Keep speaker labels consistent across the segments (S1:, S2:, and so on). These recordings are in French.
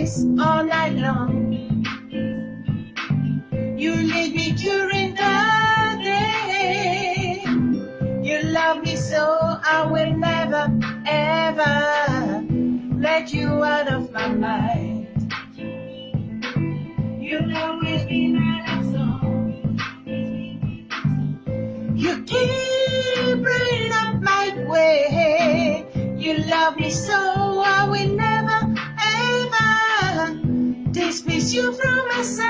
S1: All night long. You lead me during the day. You love me so I will never ever let you out of my mind. You'll always be my you from my side.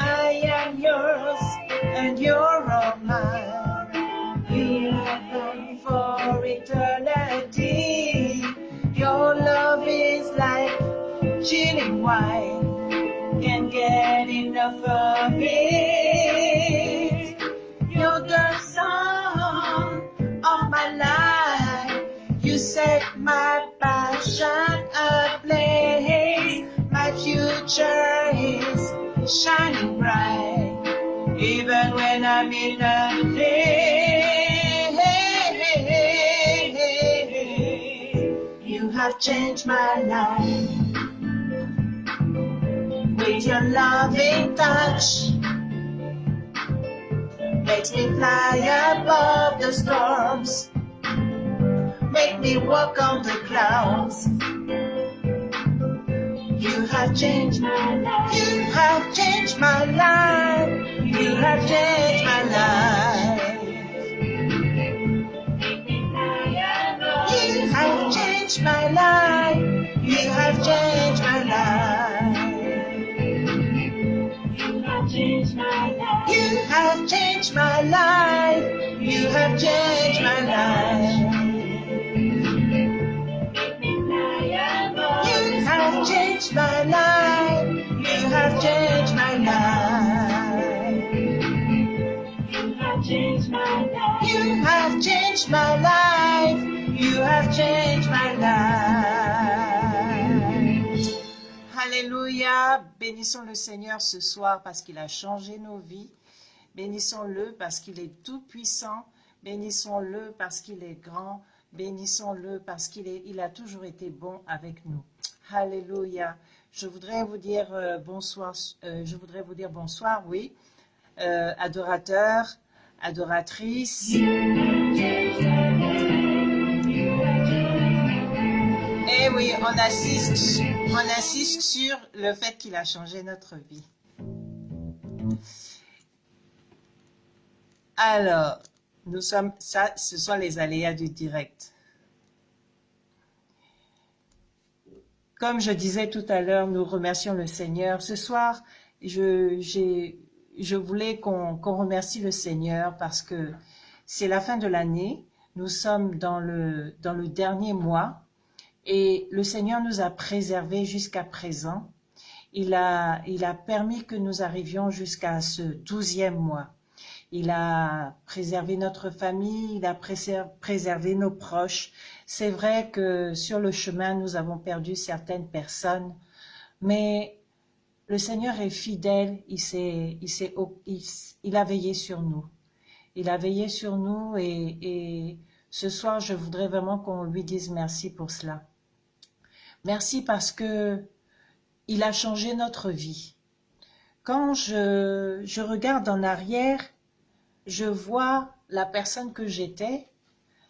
S1: I am yours and you're all mine. You have done for eternity. Your love is like chilling wine. Can't get enough of it. You're the song of my life. You set my passion ablaze. My future is shining bright, even when I'm in a place. You have changed my life with your loving touch. Makes me fly above the storms. Make me walk on the clouds. You have changed my life. You have changed my life. You have changed my life. You have changed my life. You have changed my life. You have changed my life. You have changed my life. You have changed my life. You have changed my life. You have changed my life. Alléluia. Bénissons le Seigneur ce soir parce qu'il a changé nos vies. Bénissons-le parce qu'il est tout puissant. Bénissons-le parce qu'il est grand. Bénissons-le parce qu'il il a toujours été bon avec nous. Alléluia. Je voudrais vous dire euh, bonsoir. euh, je voudrais vous dire bonsoir, oui, euh, adorateurs, adoratrices. Eh oui, on assiste, on insiste sur le fait qu'il a changé notre vie. Alors, nous sommes, ça, ce sont les aléas du direct. comme je disais tout à l'heure, nous remercions le Seigneur. Ce soir, je, je voulais qu'on remercie le Seigneur parce que c'est la fin de l'année. Nous sommes dans le, dernier mois et le Seigneur nous a préservés jusqu'à présent. Il a permis que nous arrivions jusqu'à ce douzième mois. Il a préservé notre famille, il a préservé nos proches. C'est vrai que sur le chemin, nous avons perdu certaines personnes, mais le Seigneur est fidèle, il, a veillé sur nous. Il a veillé sur nous et, ce soir, je voudrais vraiment qu'on lui dise merci pour cela. Merci parce que il a changé notre vie. Quand je regarde en arrière, je vois la personne que j'étais,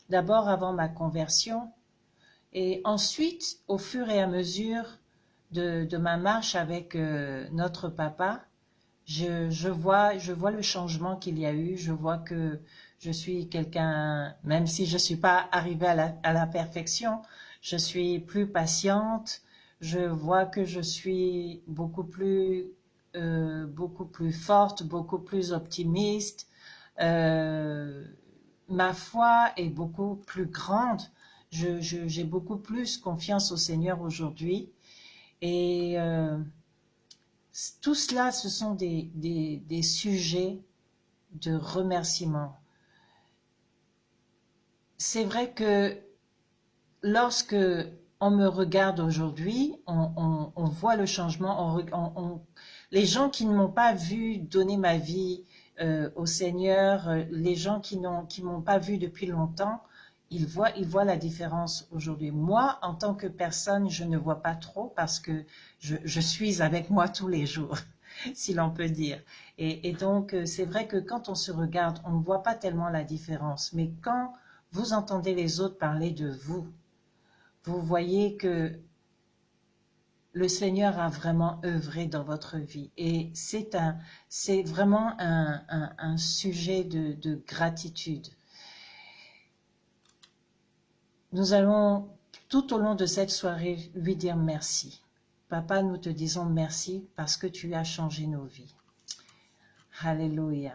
S1: d'abord avant ma conversion, et ensuite, au fur et à mesure de, ma marche avec euh, notre papa, je, vois, je vois le changement qu'il y a eu, je vois que je suis quelqu'un, même si je ne suis pas arrivée à la, perfection, je suis plus patiente, je vois que je suis beaucoup plus, euh, beaucoup plus forte, beaucoup plus optimiste, euh, ma foi est beaucoup plus grande. J'ai beaucoup plus confiance au Seigneur aujourd'hui. Et euh, tout cela, ce sont des, des, sujets de remerciement. C'est vrai que lorsque on me regarde aujourd'hui, on, on, voit le changement. Les gens qui ne m'ont pas vu donner ma vie euh, au Seigneur, euh, les gens qui qui m'ont pas vu depuis longtemps, ils voient, ils voient la différence aujourd'hui. Moi, en tant que personne, je ne vois pas trop parce que je, suis avec moi tous les jours, si l'on peut dire. Et, donc, euh, c'est vrai que quand on se regarde, on ne voit pas tellement la différence. Mais quand vous entendez les autres parler de vous, vous voyez que le Seigneur a vraiment œuvré dans votre vie. Et c'est un, c'est vraiment un, sujet de, gratitude. Nous allons, tout au long de cette soirée, lui dire merci. Papa, nous te disons merci parce que tu as changé nos vies. Alléluia.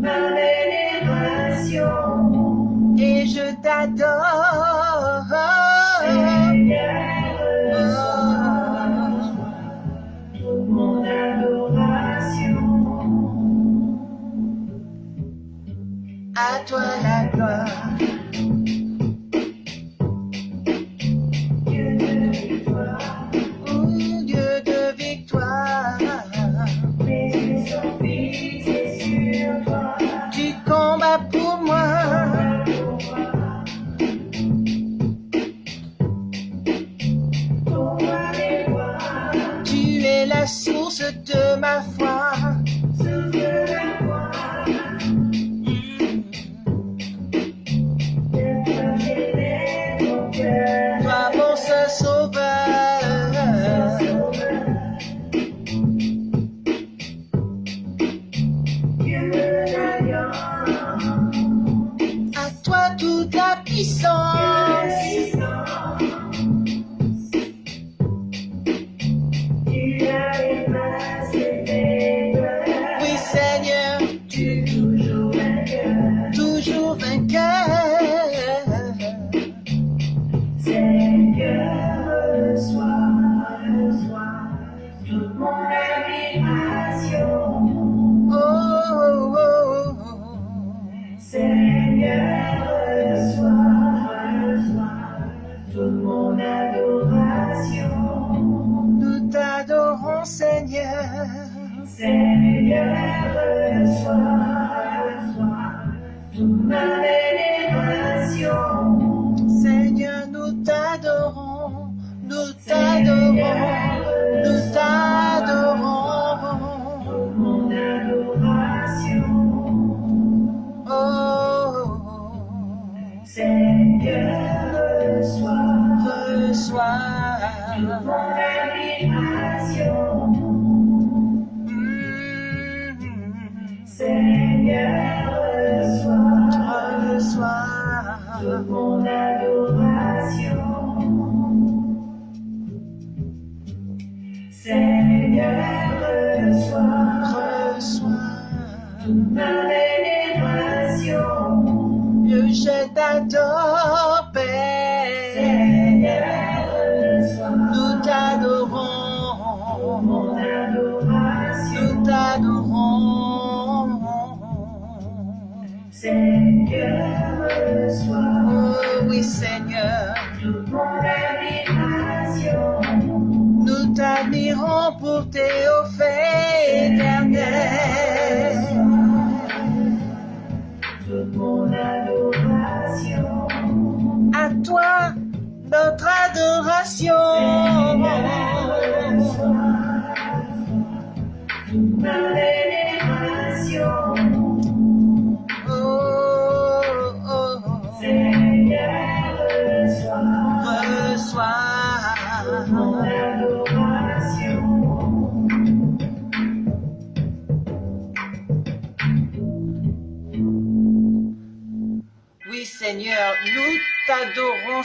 S2: ma vénération,
S1: et je t'adore. Nous t'adorons.
S2: Mon adoration.
S1: Oh, oh, oh.
S2: Seigneur, reçois
S1: reçois.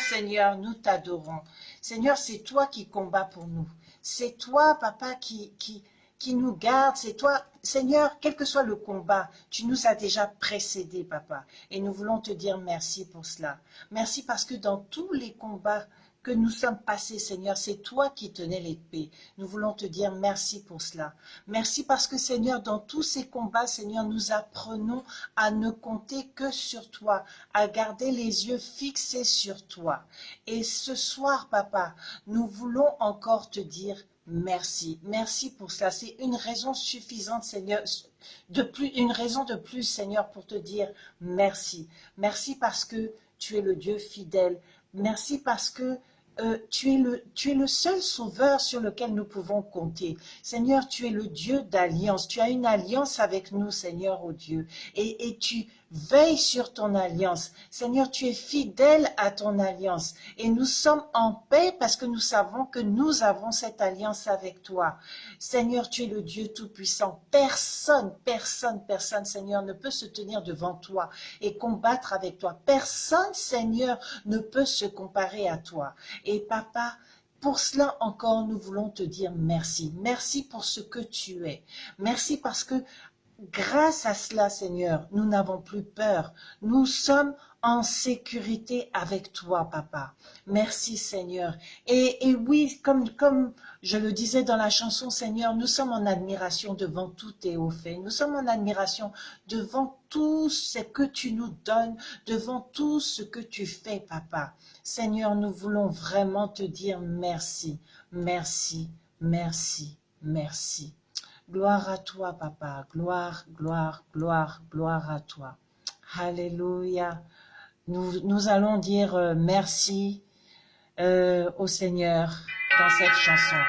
S1: Seigneur, nous t'adorons. Seigneur, c'est toi qui combats pour nous. C'est toi, Papa, qui, qui, qui nous garde. C'est toi, Seigneur, quel que soit le combat, tu nous as déjà précédés, Papa. Et nous voulons te dire merci pour cela. Merci parce que dans tous les combats que nous sommes passés, Seigneur, c'est toi qui tenais l'épée. Nous voulons te dire merci pour cela. Merci parce que, Seigneur, dans tous ces combats, Seigneur, nous apprenons à ne compter que sur toi, à garder les yeux fixés sur toi. Et ce soir, Papa, nous voulons encore te dire merci. Merci pour cela. C'est une raison suffisante, Seigneur, de plus, une raison de plus, Seigneur, pour te dire merci. Merci parce que tu es le Dieu fidèle. Merci parce que euh, tu, es le, seul sauveur sur lequel nous pouvons compter. Seigneur, tu es le Dieu d'alliance. Tu as une alliance avec nous, Seigneur, oh Dieu. Et, et tu veilles sur ton alliance. Seigneur, tu es fidèle à ton alliance. Et nous sommes en paix parce que nous savons que nous avons cette alliance avec toi. Seigneur, tu es le Dieu Tout-Puissant. Personne, personne, personne, Seigneur, ne peut se tenir devant toi et combattre avec toi. Personne, Seigneur, ne peut se comparer à toi. Et papa, pour cela encore, nous voulons te dire merci. Merci pour ce que tu es. Merci parce que grâce à cela, Seigneur, nous n'avons plus peur. Nous sommes en sécurité avec toi, Papa. Merci, Seigneur. Et, oui, comme, comme je le disais dans la chanson, Seigneur, nous sommes en admiration devant tous tes hauts faits. Nous sommes en admiration devant tout ce que tu nous donnes, devant tout ce que tu fais, Papa. Seigneur, nous voulons vraiment te dire merci, merci, merci, merci. Gloire à toi, Papa. Gloire, gloire, gloire, gloire à toi. Alléluia. Nous, allons dire euh, merci euh, au Seigneur dans cette chanson.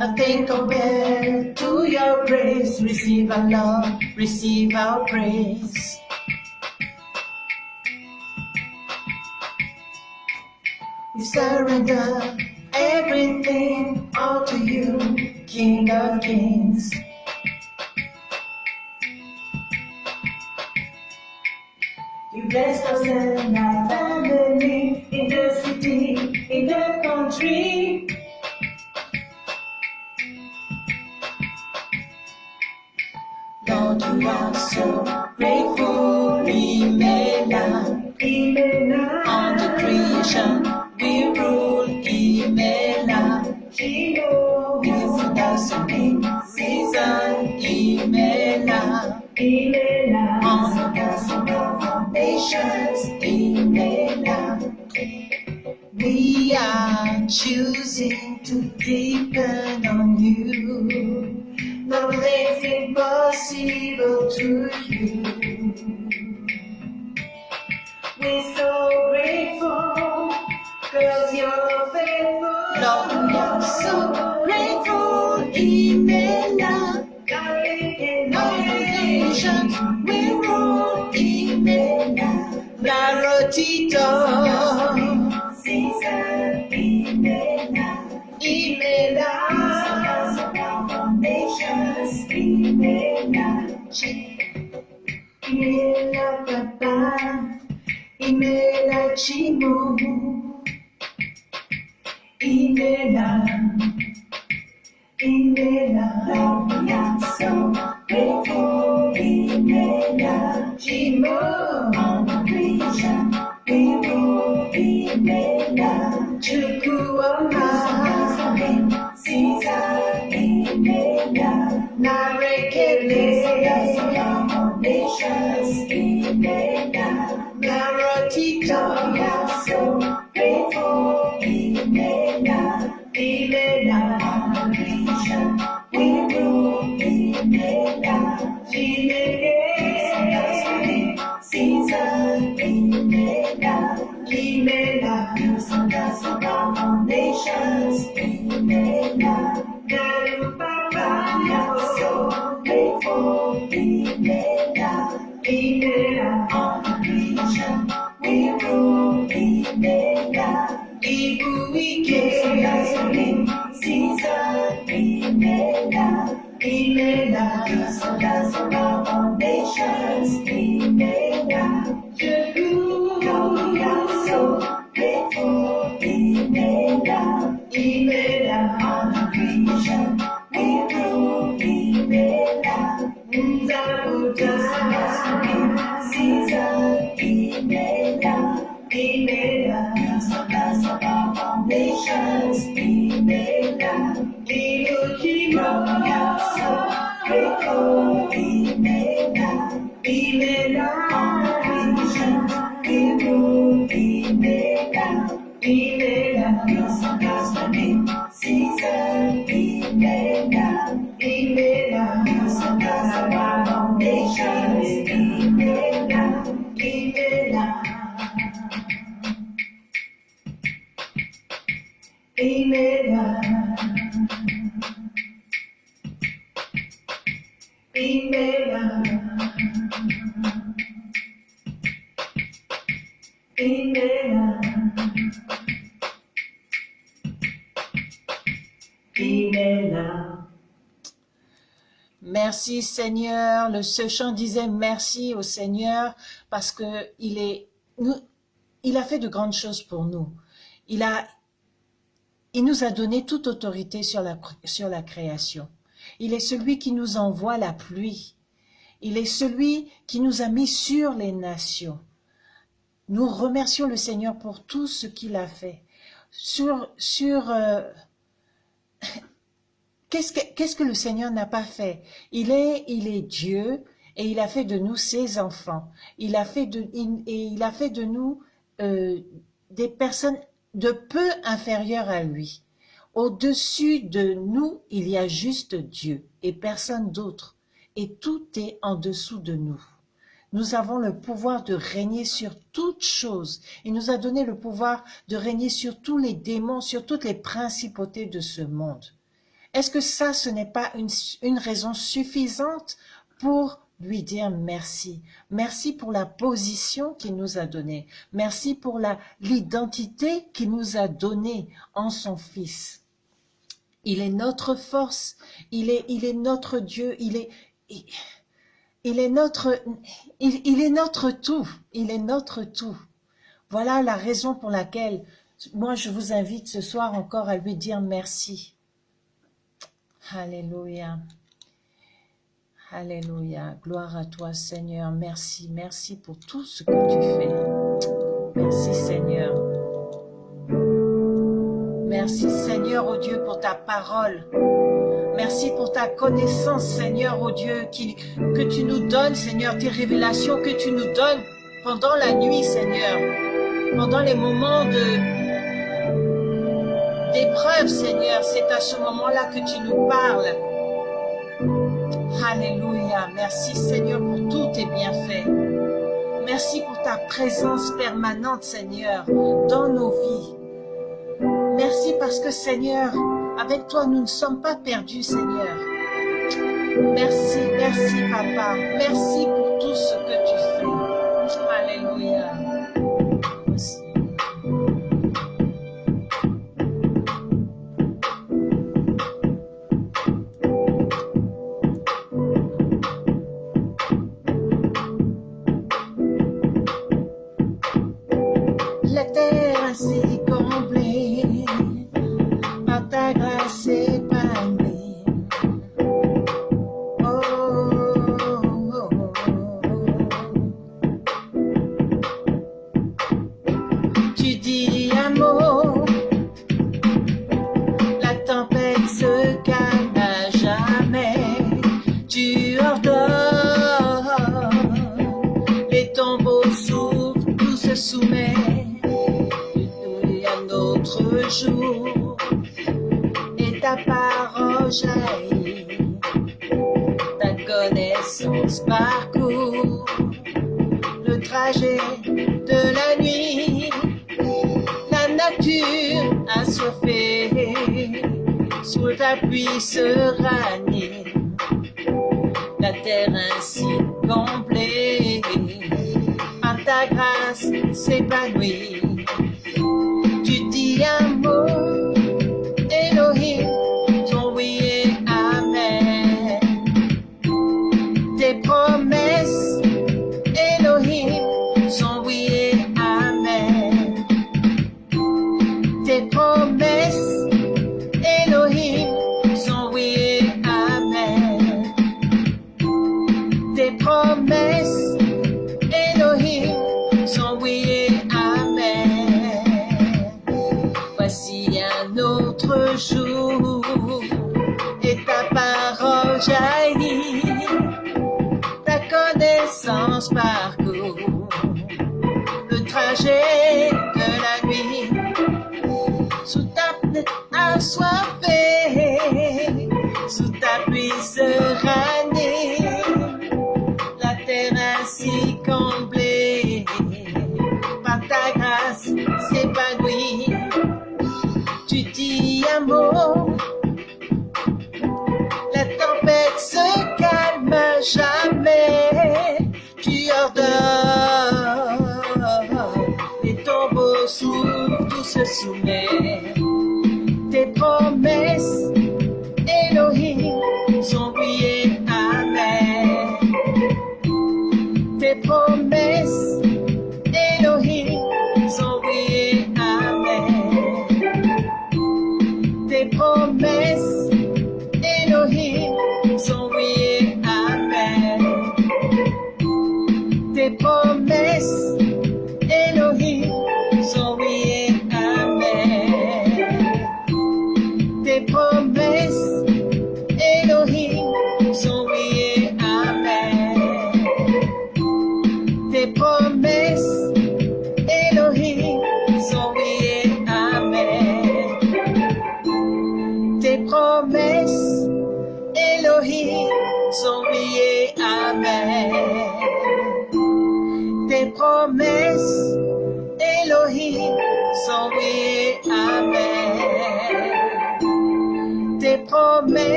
S2: Nothing compared to your grace. Receive our love, receive our praise. We surrender everything all to you, King of Kings. You bless us and
S1: Merci Seigneur, le, ce chant disait merci au Seigneur parce que il est, il a fait de grandes choses pour nous. Il a, il nous a donné toute autorité sur la, sur la création. Il est celui qui nous envoie la pluie. Il est celui qui nous a mis sur les nations. Nous remercions le Seigneur pour tout ce qu'il a fait. Sur, sur, euh, qu'est-ce que, que le Seigneur n'a pas fait? Il est, il est Dieu et il a fait de nous ses enfants. Il a fait de, il a fait de nous euh, des personnes de peu inférieures à lui. Au-dessus de nous, il y a juste Dieu et personne d'autre. Et tout est en dessous de nous. Nous avons le pouvoir de régner sur toutes choses. Il nous a donné le pouvoir de régner sur tous les démons, sur toutes les principautés de ce monde. Est-ce que ça, ce n'est pas une, une raison suffisante pour lui dire merci Merci pour la position qu'il nous a donnée. Merci pour l'identité qu'il nous a donnée en son Fils. Il est notre force, il est, il est notre Dieu, il est, il, est notre, il est notre tout, il est notre tout. Voilà la raison pour laquelle moi je vous invite ce soir encore à lui dire merci. Alléluia. Alléluia. Gloire à toi Seigneur. Merci, merci pour tout ce que tu fais. Merci Seigneur. Merci Seigneur, oh Dieu, pour ta parole. Merci pour ta connaissance, Seigneur, oh Dieu, que tu nous donnes, Seigneur, tes révélations que tu nous donnes pendant la nuit, Seigneur. Pendant les moments de d'épreuve, Seigneur, c'est à ce moment-là que tu nous parles. Alléluia. Merci, Seigneur, pour tous tes bienfaits. Merci pour ta présence permanente, Seigneur, dans nos vies. Merci parce que, Seigneur, avec toi, nous ne sommes pas perdus, Seigneur. Merci, merci, Papa. Merci pour tout ce que tu trajet de la nuit. La nature assoiffée, sous ta pluie se. La terre ainsi comblée, par ta grâce s'épanouit. Tes promesses, Elohim, sont oui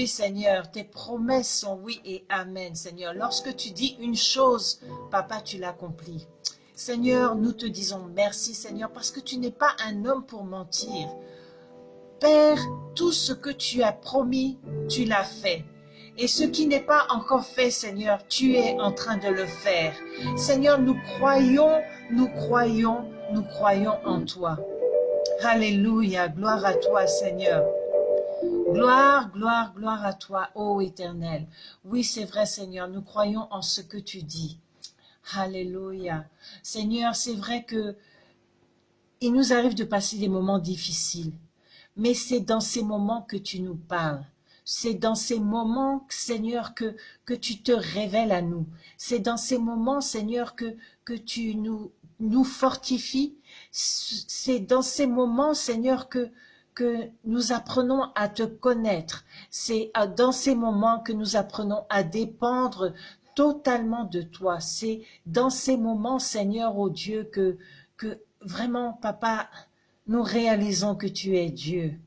S1: oui, Seigneur, tes promesses sont oui et amen, Seigneur. Lorsque tu dis une chose, Papa, tu l'accomplis. Seigneur, nous te disons merci, Seigneur, parce que tu n'es pas un homme pour mentir. Père, tout ce que tu as promis, tu l'as fait. Et ce qui n'est pas encore fait, Seigneur, tu es en train de le faire. Seigneur, nous croyons, nous croyons, nous croyons en toi. Alléluia, gloire à toi, Seigneur. Gloire, gloire, gloire à toi, ô Éternel. Oui, c'est vrai, Seigneur, nous croyons en ce que tu dis. Alléluia. Seigneur, c'est vrai que il nous arrive de passer des moments difficiles, mais c'est dans ces moments que tu nous parles. C'est dans ces moments, Seigneur, que, que tu te révèles à nous. C'est dans ces moments, Seigneur, que, que tu nous, nous fortifies. C'est dans ces moments, Seigneur, que, que nous apprenons à te connaître. C'est dans ces moments que nous apprenons à dépendre totalement de toi. C'est dans ces moments, Seigneur, ô Dieu, que, que vraiment, Papa, nous réalisons que tu es Dieu.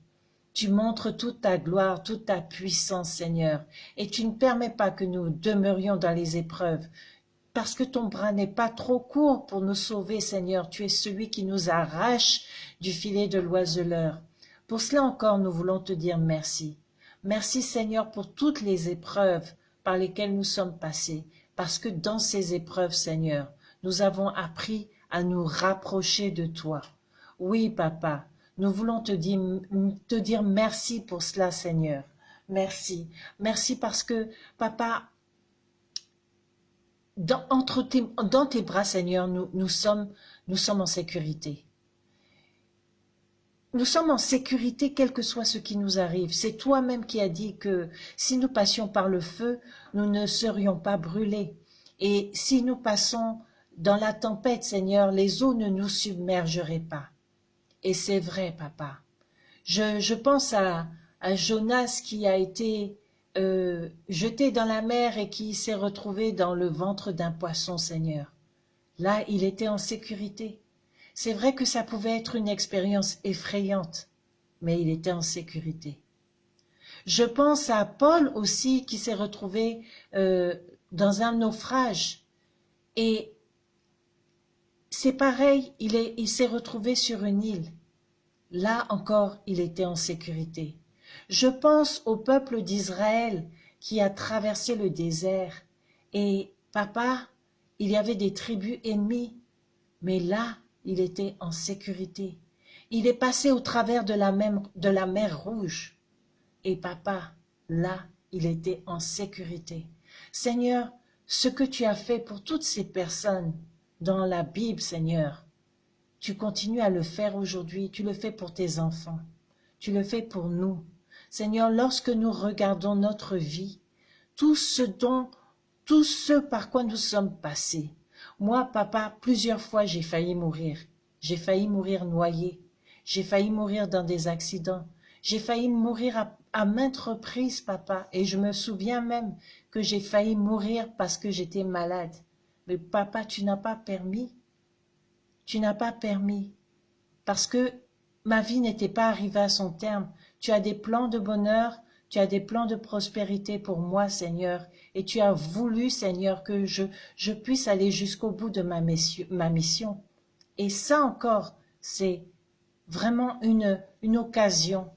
S1: Tu montres toute ta gloire, toute ta puissance, Seigneur, et tu ne permets pas que nous demeurions dans les épreuves, parce que ton bras n'est pas trop court pour nous sauver, Seigneur. Tu es celui qui nous arrache du filet de l'oiseleur. Pour cela encore, nous voulons te dire merci. Merci, Seigneur, pour toutes les épreuves par lesquelles nous sommes passés, parce que dans ces épreuves, Seigneur, nous avons appris à nous rapprocher de toi. Oui, Papa, nous voulons te dire, merci pour cela, Seigneur. Merci. Merci parce que, Papa, dans, tes, bras, Seigneur, nous sommes en sécurité. Nous sommes en sécurité quel que soit ce qui nous arrive. C'est toi-même qui as dit que si nous passions par le feu, nous ne serions pas brûlés. Et si nous passons dans la tempête, Seigneur, les eaux ne nous submergeraient pas. Et c'est vrai, papa. Je, pense à, à, Jonas qui a été euh, jeté dans la mer et qui s'est retrouvé dans le ventre d'un poisson, Seigneur. Là, il était en sécurité. C'est vrai que ça pouvait être une expérience effrayante, mais il était en sécurité. Je pense à Paul aussi qui s'est retrouvé euh, dans un naufrage et c'est pareil, il s'est il s'est retrouvé sur une île. Là encore, il était en sécurité. Je pense au peuple d'Israël qui a traversé le désert et papa, il y avait des tribus ennemies, mais là, il était en sécurité. Il est passé au travers de la, mer Rouge. Et papa, là, il était en sécurité. Seigneur, ce que tu as fait pour toutes ces personnes dans la Bible, Seigneur, tu continues à le faire aujourd'hui, tu le fais pour tes enfants, tu le fais pour nous. Seigneur, lorsque nous regardons notre vie, tout ce dont, tout ce par quoi nous sommes passés, moi, papa, plusieurs fois j'ai failli mourir. J'ai failli mourir noyé. J'ai failli mourir dans des accidents. J'ai failli mourir à, maintes reprises, papa. Et je me souviens même que j'ai failli mourir parce que j'étais malade. Mais papa, tu n'as pas permis. Tu n'as pas permis. Parce que
S2: ma vie n'était pas arrivée à son terme. Tu as des plans de bonheur, tu as des plans de prospérité pour moi, Seigneur, et tu as voulu, Seigneur, que je, puisse aller jusqu'au bout de ma, mission. Et ça encore, c'est vraiment une, une occasion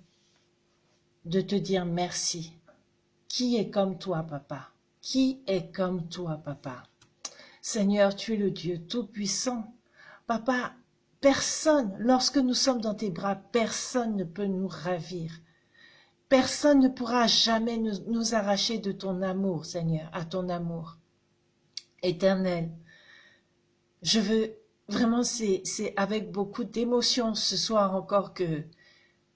S2: de te dire merci. Qui est comme toi, papa? Qui est comme toi, papa? Seigneur, tu es le Dieu Tout-Puissant. Papa, personne, lorsque nous sommes dans tes bras, personne ne peut nous ravir. Personne ne pourra jamais nous, arracher de ton amour, Seigneur, à ton amour. Éternel, je veux vraiment, c'est avec beaucoup d'émotion ce soir encore que,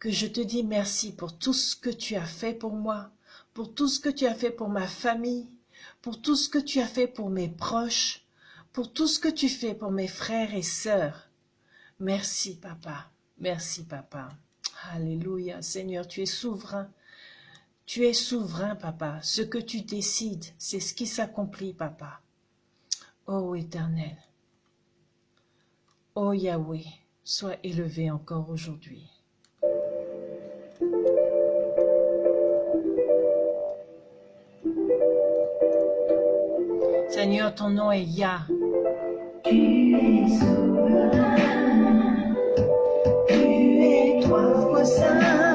S2: que je te dis merci pour tout ce que tu as fait pour moi, pour tout ce que tu as fait pour ma famille, pour tout ce que tu as fait pour mes proches, pour tout ce que tu fais pour mes frères et sœurs. Merci, papa. Merci, papa. Alléluia. Seigneur, tu es souverain. Tu es souverain, papa. Ce que tu décides, c'est ce qui s'accomplit, papa. Ô éternel, ô Yahweh, sois élevé encore aujourd'hui. Seigneur, ton nom est Yah.
S1: Tu es souverain, trois fois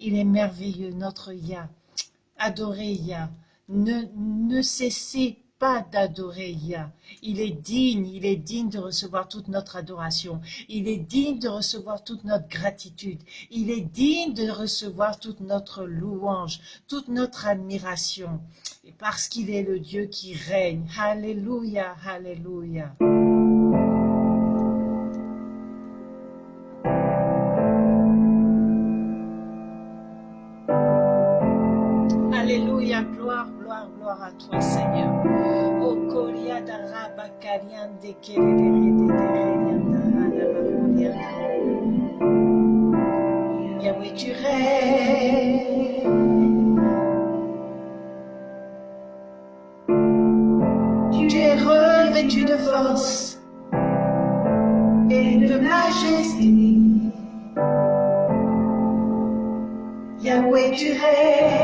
S1: il est merveilleux, notre Yah. Adorez Yah. Ne, ne cessez pas d'adorer Yah. Il est digne, il est digne de recevoir toute notre adoration. Il est digne de recevoir toute notre gratitude. Il est digne de recevoir toute notre louange, toute notre admiration. Parce qu'il est le Dieu qui règne. Alléluia. Alléluia, gloire, à toi, Seigneur. O Koria da Rabba Karian de Kerere de Tererianda Hanabakulianda. Yahweh, tu règnes. Tu es revêtu de force et de majesté. Yahweh, tu règnes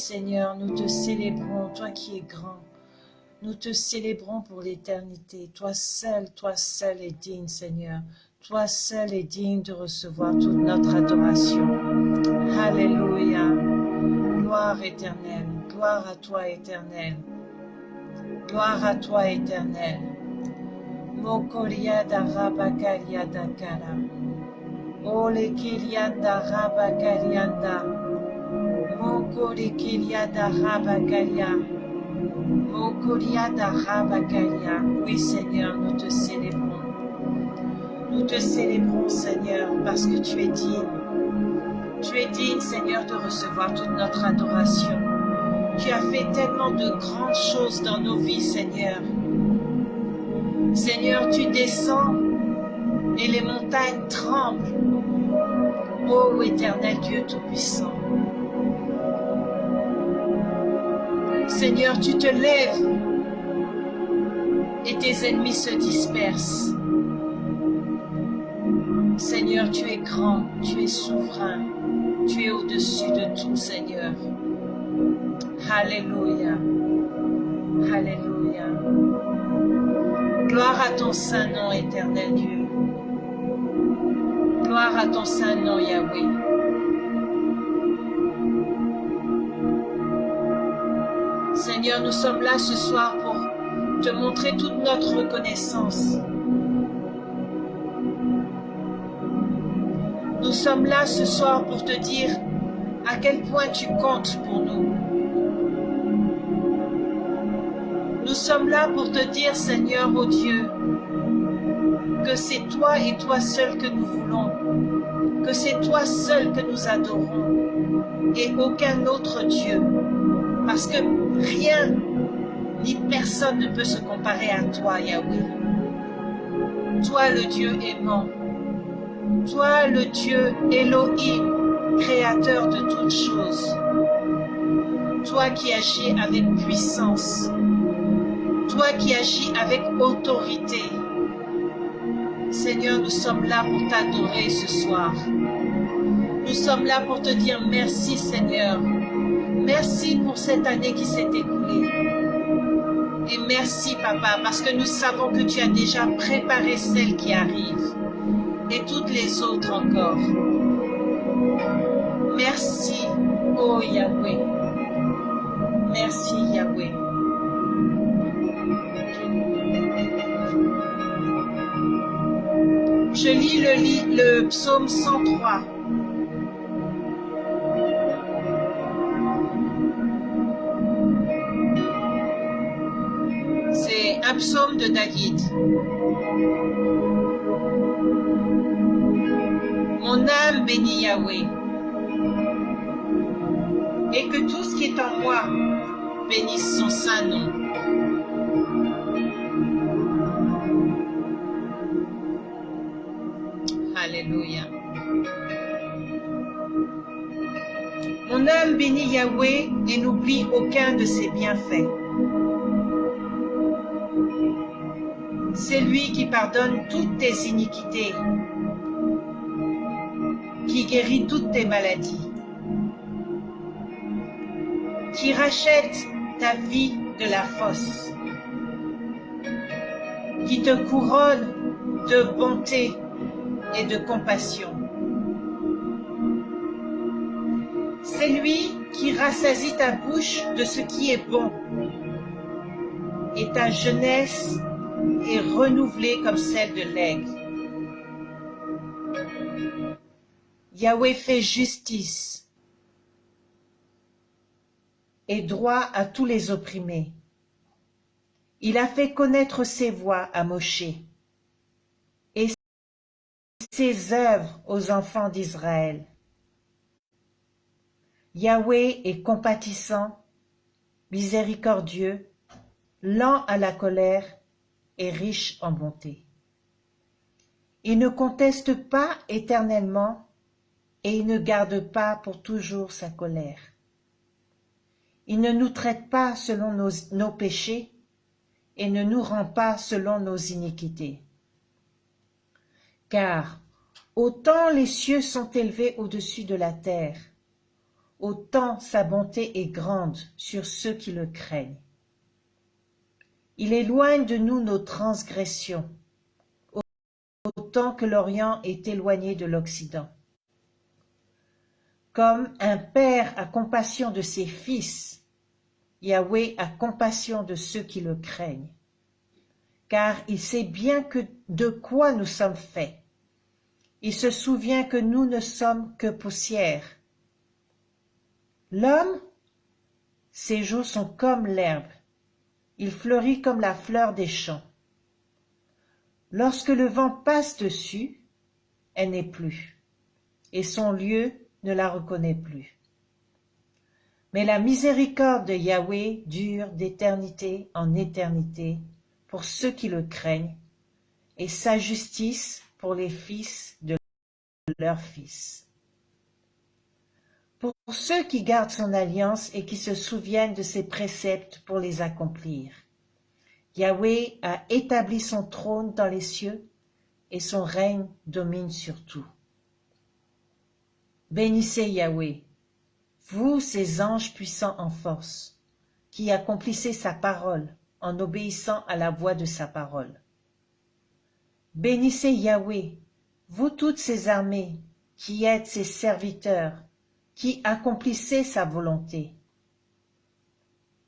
S1: Seigneur, nous te célébrons, toi qui es grand. Nous te célébrons pour l'éternité. Toi seul, toi seul est digne, Seigneur. Toi seul est digne de recevoir toute notre adoration. Alléluia. Gloire éternelle. Gloire à toi, éternel. Gloire à toi, éternel. Mokoriada kara. Ole. Oui, Seigneur, nous te célébrons. Nous te célébrons, Seigneur, parce que tu es digne. Tu es digne, Seigneur, de recevoir toute notre adoration. Tu as fait tellement de grandes choses dans nos vies, Seigneur. Seigneur, tu descends et les montagnes tremblent. Ô éternel Dieu Tout-Puissant. Seigneur, tu te lèves et tes ennemis se dispersent. Seigneur, tu es grand, tu es souverain, tu es au-dessus de tout, Seigneur. Alléluia. Alléluia. Gloire à ton saint nom, éternel Dieu. Gloire à ton saint nom, Yahweh. Seigneur, nous sommes là ce soir pour te montrer toute notre reconnaissance. Nous sommes là ce soir pour te dire à quel point tu comptes pour nous. Nous sommes là pour te dire, Seigneur, ô Dieu, que c'est toi et toi seul que nous voulons, que c'est toi seul que nous adorons, et aucun autre Dieu, parce que rien ni personne ne peut se comparer à toi, Yahweh. Toi, le Dieu aimant, toi, le Dieu Elohim, créateur de toutes choses, toi qui agis avec puissance, toi qui agis avec autorité. Seigneur, nous sommes là pour t'adorer ce soir. Nous sommes là pour te dire merci Seigneur. Merci pour cette année qui s'est écoulée. Et merci Papa, parce que nous savons que tu as déjà préparé celle qui arrive et toutes les autres encore. Merci, oh Yahweh. Merci Yahweh. Je lis le, psaume 103. Un psaume de David. Mon âme bénit Yahweh. Et que tout ce qui est en moi bénisse son saint nom. Alléluia. Mon âme bénit Yahweh et n'oublie aucun de ses bienfaits. C'est lui qui pardonne toutes tes iniquités, qui guérit toutes tes maladies, qui rachète ta vie de la fosse, qui te couronne de bonté et de compassion. C'est lui qui rassasie ta bouche de ce qui est bon, et ta jeunesse est renouvelée comme celle de l'aigle. Yahweh fait justice et droit à tous les opprimés. Il a fait connaître ses voies à Moshe et ses œuvres aux enfants d'Israël. Yahweh est compatissant, miséricordieux, lent à la colère et riche en bonté. Il ne conteste pas éternellement et il ne garde pas pour toujours sa colère. Il ne nous traite pas selon nos, nos péchés, et ne nous rends pas selon nos iniquités. Car autant les cieux sont élevés au-dessus de la terre, autant sa bonté est grande sur ceux qui le craignent. Il éloigne de nous nos transgressions, autant que l'Orient est éloigné de l'Occident. Comme un père a compassion de ses fils, Yahweh a compassion de ceux qui le craignent, car il sait bien de quoi nous sommes faits. Il se souvient que nous ne sommes que poussière. L'homme, ses jours sont comme l'herbe, il fleurit comme la fleur des champs. Lorsque le vent passe dessus, elle n'est plus, et son lieu ne la reconnaît plus. Mais la miséricorde de Yahweh dure d'éternité en éternité pour ceux qui le craignent, et sa justice pour les fils de leurs fils. Pour ceux qui gardent son alliance et qui se souviennent de ses préceptes pour les accomplir. Yahweh a établi son trône dans les cieux et son règne domine sur tout. Bénissez Yahweh, vous ces anges puissants en force, qui accomplissez sa parole en obéissant à la voix de sa parole. Bénissez Yahweh, vous toutes ces armées, qui êtes ses serviteurs, qui accomplissez sa volonté.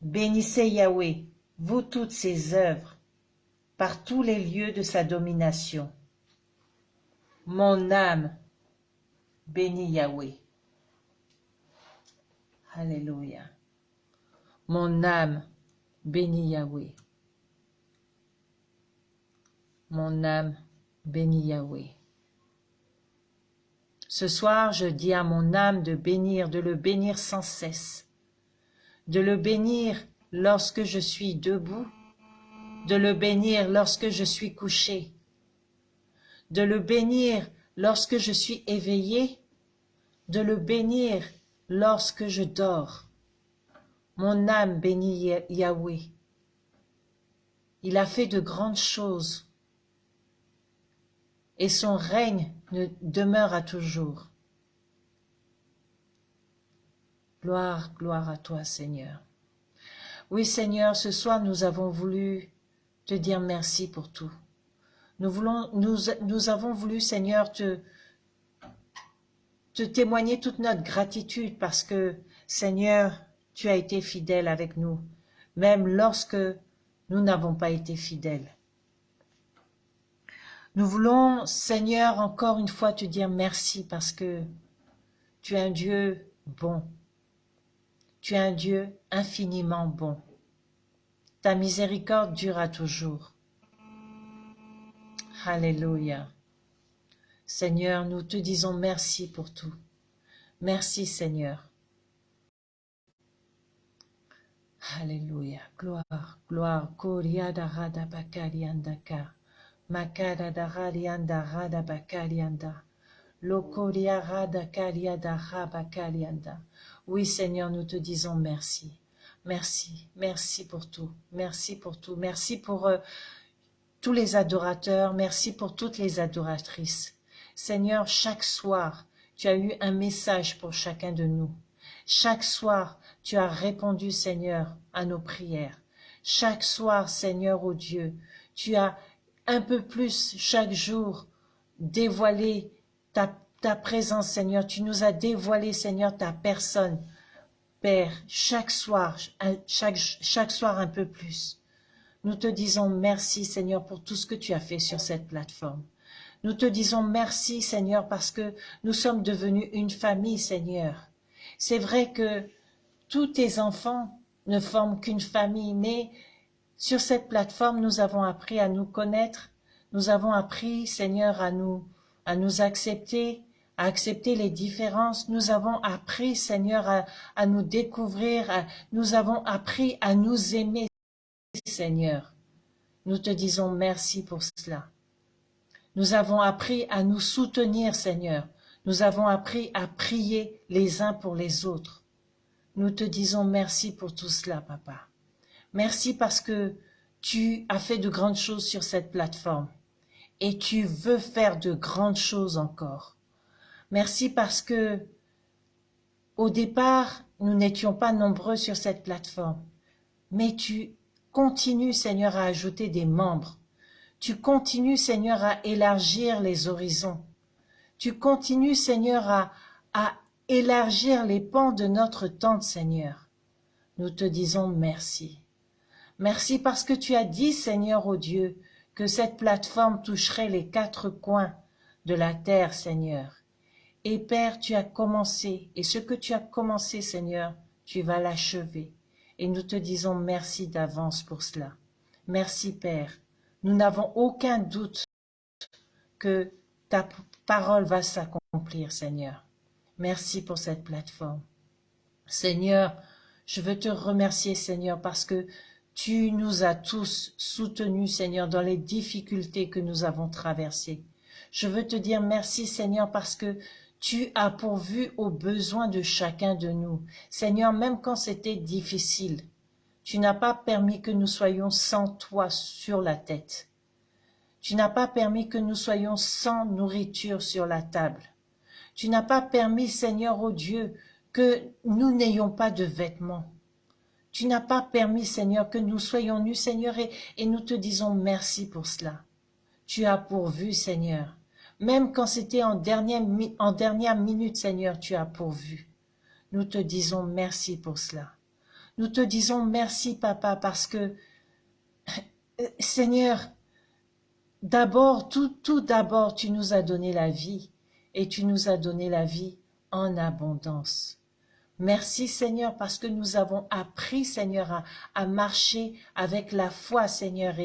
S1: Bénissez Yahweh, vous toutes ses œuvres, par tous les lieux de sa domination. Mon âme bénit Yahweh. Alléluia. Mon âme bénit Yahweh. Mon âme bénit Yahweh. Ce soir, je dis à mon âme de bénir, de le bénir sans cesse, de le bénir lorsque je suis debout, de le bénir lorsque je suis couché, de le bénir lorsque je suis éveillé, de le bénir lorsque je dors. Mon âme bénit Yahweh. Il a fait de grandes choses et son règne ne demeure à toujours. Gloire, gloire à toi, Seigneur. Oui, Seigneur, ce soir, nous avons voulu te dire merci pour tout. Nous, voulons, avons voulu, Seigneur, te témoigner toute notre gratitude parce que, Seigneur, tu as été fidèle avec nous, même lorsque nous n'avons pas été fidèles. Nous voulons, Seigneur, encore une fois te dire merci parce que tu es un Dieu bon. Tu es un Dieu infiniment bon. Ta miséricorde durera toujours. Alléluia. Seigneur, nous te disons merci pour tout. Merci Seigneur. Alléluia. Gloire, gloire. Koriada rada bakariandaka. Makada da radianda rada rabakarianda. Oui Seigneur, nous te disons merci. Merci, merci pour tout. Merci pour tout. Merci pour euh, tous les adorateurs. Merci pour toutes les adoratrices. Seigneur, chaque soir, tu as eu un message pour chacun de nous. Chaque soir, tu as répondu, Seigneur, à nos prières. Chaque soir, Seigneur, ô Dieu, tu as un peu plus chaque jour dévoilé ta, ta présence, Seigneur. Tu nous as dévoilé, Seigneur, ta personne. Père, chaque soir, chaque, chaque soir un peu plus. Nous te disons merci, Seigneur, pour tout ce que tu as fait sur cette plateforme. Nous te disons merci, Seigneur, parce que nous sommes devenus une famille, Seigneur. C'est vrai que tous tes enfants ne forment qu'une famille, mais sur cette plateforme, nous avons appris à nous connaître, nous avons appris, Seigneur, à nous, à nous accepter, à accepter les différences. Nous avons appris, Seigneur, à, à nous découvrir, nous avons appris à nous aimer, Seigneur. Nous te disons merci pour cela. Nous avons appris à nous soutenir, Seigneur. Nous avons appris à prier les uns pour les autres. Nous te disons merci pour tout cela, Papa. Merci parce que tu as fait de grandes choses sur cette plateforme et tu veux faire de grandes choses encore. Merci parce que au départ, nous n'étions pas nombreux sur cette plateforme, mais tu continues, Seigneur, à ajouter des membres. Tu continues, Seigneur, à élargir les horizons. Tu continues, Seigneur, à, à élargir les pans de notre tente, Seigneur. Nous te disons merci. Merci parce que tu as dit, Seigneur, ô Dieu, que cette plateforme toucherait les quatre coins de la terre, Seigneur. Et Père, tu as commencé, et ce que tu as commencé, Seigneur, tu vas l'achever. Et nous te disons merci d'avance pour cela. Merci, Père. Nous n'avons aucun doute que ta parole va s'accomplir, Seigneur. Merci pour cette plateforme. Seigneur, je veux te remercier, Seigneur, parce que tu nous as tous soutenus, Seigneur, dans les difficultés que nous avons traversées. Je veux te dire merci, Seigneur, parce que tu as pourvu aux besoins de chacun de nous. Seigneur, même quand c'était difficile, tu n'as pas permis que nous soyons sans toi sur la tête. Tu n'as pas permis que nous soyons sans nourriture sur la table. Tu n'as pas permis, Seigneur, ô Dieu, que nous n'ayons pas de vêtements. Tu n'as pas permis, Seigneur, que nous soyons nus, Seigneur, et, nous te disons merci pour cela. Tu as pourvu, Seigneur. Même quand c'était en dernière, en dernière minute, Seigneur, tu as pourvu. Nous te disons merci pour cela. Nous te disons merci, Papa, parce que, Seigneur, d'abord, tout, tout d'abord, tu nous as donné la vie, et tu nous as donné la vie en abondance. Merci Seigneur parce que nous avons appris Seigneur à, marcher avec la foi Seigneur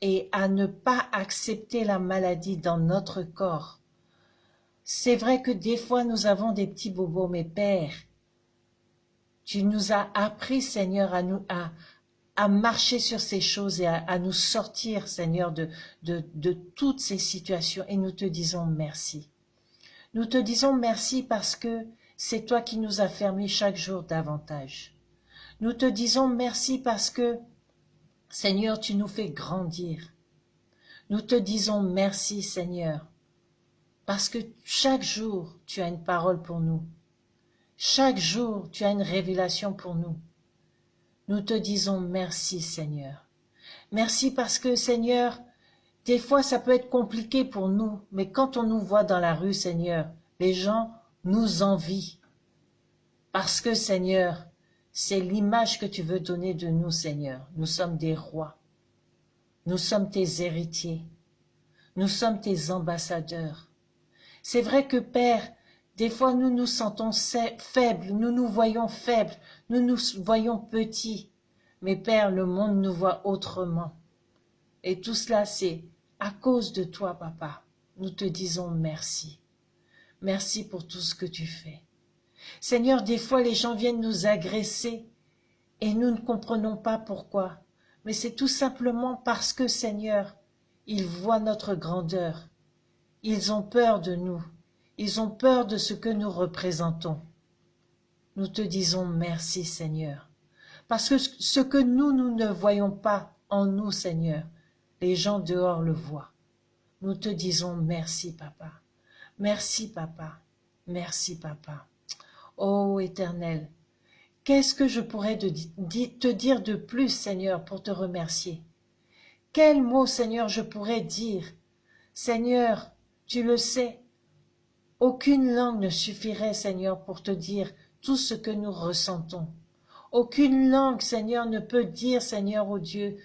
S1: et, à ne pas accepter la maladie dans notre corps. C'est vrai que des fois nous avons des petits bobos, mais Père, tu nous as appris Seigneur à, nous, à, à marcher sur ces choses et à, à nous sortir Seigneur de, de, de toutes ces situations et nous te disons merci. Nous te disons merci parce que c'est toi qui nous as fermés chaque jour davantage. Nous te disons merci parce que, Seigneur, tu nous fais grandir. Nous te disons merci, Seigneur, parce que chaque jour, tu as une parole pour nous. Chaque jour, tu as une révélation pour nous. Nous te disons merci, Seigneur. Merci parce que, Seigneur, des fois, ça peut être compliqué pour nous, mais quand on nous voit dans la rue, Seigneur, les gens nous envient. Parce que, Seigneur, c'est l'image que tu veux donner de nous, Seigneur. Nous sommes des rois. Nous sommes tes héritiers. Nous sommes tes ambassadeurs. C'est vrai que, Père, des fois nous nous sentons faibles, nous nous voyons faibles, nous nous voyons petits. Mais Père, le monde nous voit autrement. Et tout cela, c'est à cause de toi, Papa. Nous te disons merci. Merci pour tout ce que tu fais. Seigneur, des fois les gens viennent nous agresser et nous ne comprenons pas pourquoi. Mais c'est tout simplement parce que, Seigneur, ils voient notre grandeur. Ils ont peur de nous. Ils ont peur de ce que nous représentons. Nous te disons merci, Seigneur. Parce que ce que nous, nous ne voyons pas en nous, Seigneur, les gens dehors le voient. Nous te disons merci, Papa. Merci, Papa. Merci, Papa. Ô Éternel, qu'est-ce que je pourrais te dire de plus, Seigneur, pour te remercier? Quel mot, Seigneur, je pourrais dire? Seigneur, tu le sais, aucune langue ne suffirait, Seigneur, pour te dire tout ce que nous ressentons. Aucune langue, Seigneur, ne peut dire, Seigneur, ô Dieu,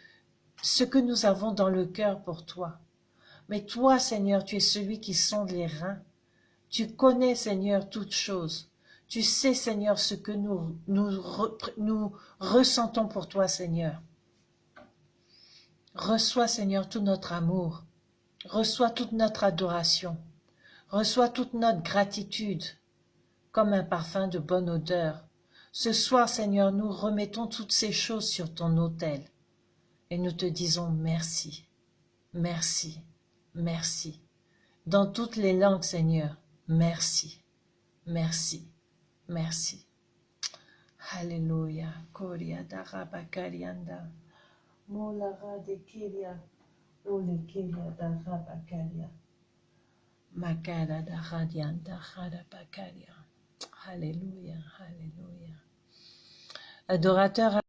S1: ce que nous avons dans le cœur pour toi. Mais toi, Seigneur, tu es celui qui sonde les reins. Tu connais, Seigneur, toutes choses. Tu sais, Seigneur, ce que nous, nous, nous ressentons pour toi, Seigneur. Reçois, Seigneur, tout notre amour. Reçois toute notre adoration. Reçois toute notre gratitude, comme un parfum de bonne odeur. Ce soir, Seigneur, nous remettons toutes ces choses sur ton autel et nous te disons merci, merci, merci. Dans toutes les langues, Seigneur, merci, merci. Merci. Alléluia. Koria darabakarianda. Molara de Kiria. Ole Kiria da Rabakaria. Makada da Radian da Radabakaria. Alléluia, Alléluia. Adorateur